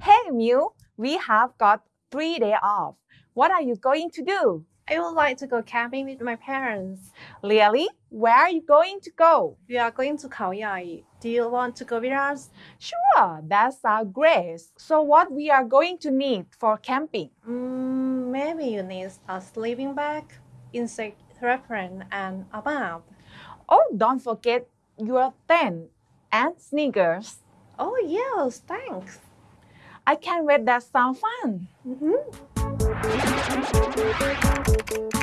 Hey Mew, we have got three days off. What are you going to do? I would like to go camping with my parents. Really? Where are you going to go? We are going to Khao Do you want to go with us? Sure, that sounds great. So what we are going to need for camping? Mm, maybe you need a sleeping bag, insect repellent, and a map. Oh, don't forget your tent and sneakers. Oh yes, thanks. I can't wait that sounds fun. Mhm. Thank you.